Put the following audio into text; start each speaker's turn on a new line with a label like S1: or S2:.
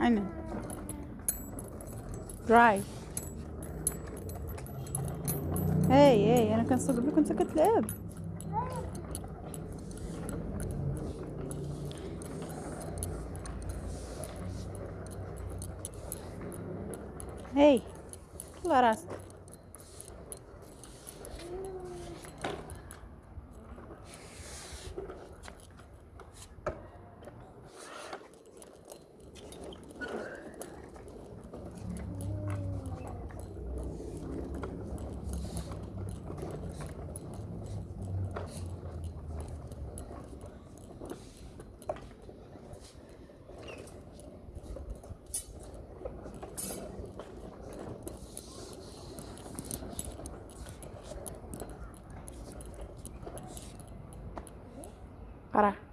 S1: عيني دراي هاي هاي أنا كنصب لك وأنت كتلعب هاي طلع راسك Пора.